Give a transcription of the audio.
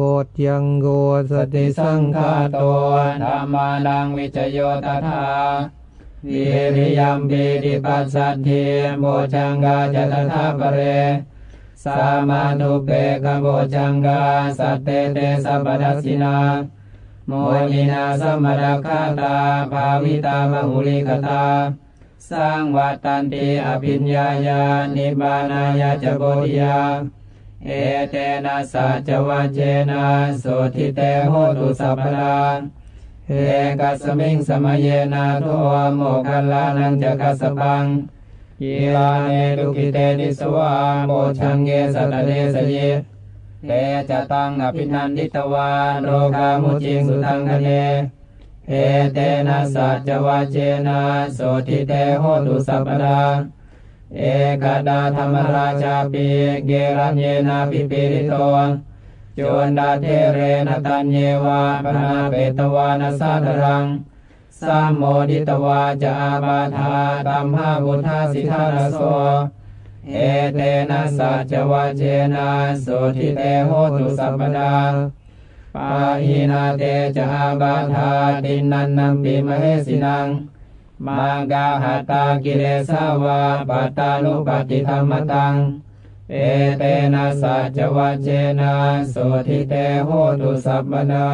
บทยังโกสติสังฆาโตธรรมานังวิจโยตถาวิริยมปีติปัสสัทธิโมจังกาจตถาปเรสามานุเปกโมจังกาสัตเตเตสัพพดัสสินาโมนินาสมรคาตาภาวิตามหุลิกตาสร้างวัตตันติอภิญญาญานิบานายาจโบธิยา เอเตนะสัจจะวัชเชนะโสตถิเตโหตุสัพพะทาเอกัสมิง สะมะเยนาโถ โมคคัลลานัญจะกัสสะปัง คิลาเน ทุกขิเต ทิสวาโพชฌังเค สัตตะ เทสะยิ เตจะตัง อะภินันทิตวา โรคามุจจิงสุตังขะเณ เอเตนะสัจจะวัชเชนะโสตถิเตโหตุสัพพะทา เอกะทาธัมมะราชาปิ เคลัญเญนาภิปีฬิโตจุนทัตเถเรนะ ตัญเญวะ ภะณาเปตวานะ สาทะรังสัมโมทิตวา จะ อาพาธาตัมหา วุฏฐาสิ ฐานะโสเอเตนะสัจจะวัชเชนะโสตถิเตโหตุสัพพะทาปะหีนาเต จะ อาพาธาติณณันนัมปิ มะเหสินัง มากาหาตากิเลสาวาปัตตานุปฏิธรรมตัง เอเตนะสัจวัจเจนะโสทิเตโหตุสัพพนา